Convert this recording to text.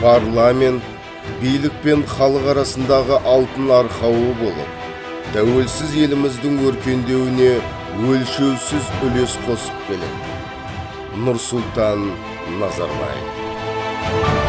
парламент билік пен халық арасындағы алтын арқауы болып тәуелсіз еліміздің өркендеуіне өлшеусіз үлес қосып келеді. Нұрсұлтан назарбаев.